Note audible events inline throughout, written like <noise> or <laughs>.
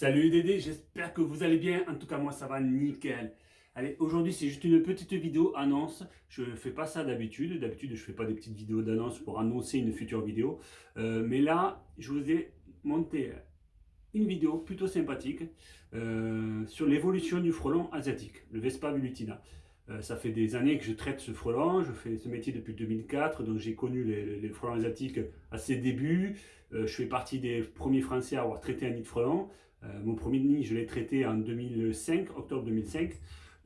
Salut Dédé, j'espère que vous allez bien. En tout cas, moi, ça va nickel. Allez, aujourd'hui, c'est juste une petite vidéo annonce. Je ne fais pas ça d'habitude. D'habitude, je ne fais pas des petites vidéos d'annonce pour annoncer une future vidéo. Euh, mais là, je vous ai monté une vidéo plutôt sympathique euh, sur l'évolution du frelon asiatique, le Vespa velutina. Euh, ça fait des années que je traite ce frelon, je fais ce métier depuis 2004, donc j'ai connu les, frelons asiatiques à ses débuts. je fais partie des premiers Français à avoir traité un nid de frelon. Euh, mon premier nid, je l'ai traité en 2005, octobre 2005.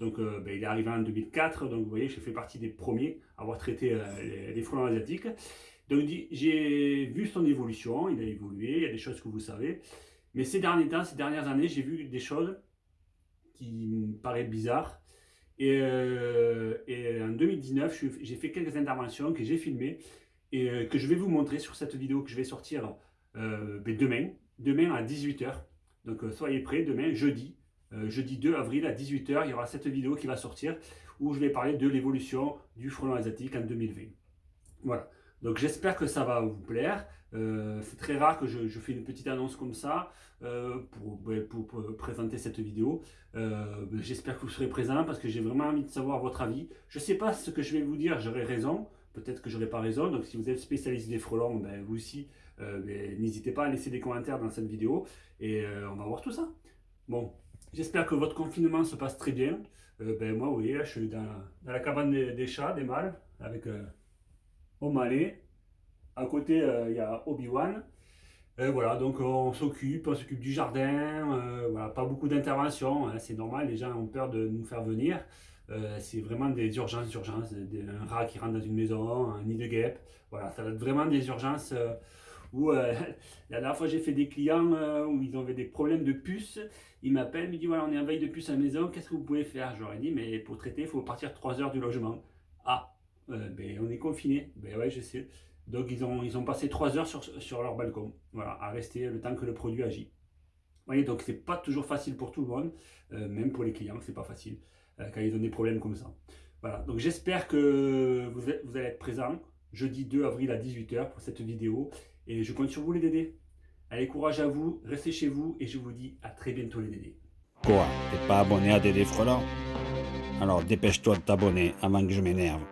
Donc euh, ben, il est arrivé en 2004, donc vous voyez, j'ai fait partie des premiers à avoir traité euh, les, frelons asiatiques. Donc j'ai vu son évolution, il a évolué, il y a des choses que vous savez. Mais ces derniers temps, ces dernières années, j'ai vu des choses qui me paraissent bizarres. Et, en 2019, j'ai fait quelques interventions que j'ai filmées et que je vais vous montrer sur cette vidéo que je vais sortir ben, demain, demain à 18h. Donc euh, soyez prêts, demain, jeudi, euh, jeudi 2 avril à 18h, il y aura cette vidéo qui va sortir où je vais parler de l'évolution du frelon asiatique en 2020. Voilà, donc j'espère que ça va vous plaire. Euh, c'est très rare que je, fais une petite annonce comme ça pour, pour, présenter cette vidéo. j'espère que vous serez présents parce que j'ai vraiment envie de savoir votre avis. Je ne sais pas ce que je vais vous dire, j'aurai raison. Peut-être que j'aurai pas raison. Donc si vous êtes spécialiste des frelons, ben, vous aussi, euh, n'hésitez pas à laisser des commentaires dans cette vidéo et euh, on va voir tout ça. Bon, j'espère que votre confinement se passe très bien. Euh, ben, moi, oui, je suis dans, la cabane des, chats, des mâles, avec O'Malley. À côté, il y a Obi-Wan. Voilà, donc on s'occupe, on s'occupe du jardin, voilà, pas beaucoup d'interventions, hein, c'est normal, les gens ont peur de nous faire venir. c'est vraiment des urgences, urgences, un rat qui rentre dans une maison, un nid de guêpe, voilà, ça va être vraiment des urgences euh, <laughs> la dernière fois j'ai fait des clients euh, où ils avaient des problèmes de puces, ils m'appellent, ils me disent voilà on est en veille de puces à la maison, qu'est-ce que vous pouvez faire? J'aurais dit mais pour traiter il faut partir 3 heures du logement. Ah, euh, ben, on est confiné, ben ouais je sais. Donc ils ont, ils ont passé 3 heures sur, sur leur balcon, voilà, à rester le temps que le produit agit. Vous voyez, donc c'est pas toujours facile pour tout le monde, même pour les clients, c'est pas facile quand ils ont des problèmes comme ça. Voilà, donc j'espère que vous, vous allez être présents jeudi 2 avril à 18h pour cette vidéo. Et je compte sur vous les Dédés. Allez, courage à vous, restez chez vous et je vous dis à très bientôt les Dédés. Quoi? T'es pas abonné à Dédé Frelant Alors dépêche-toi de t'abonner avant que je m'énerve.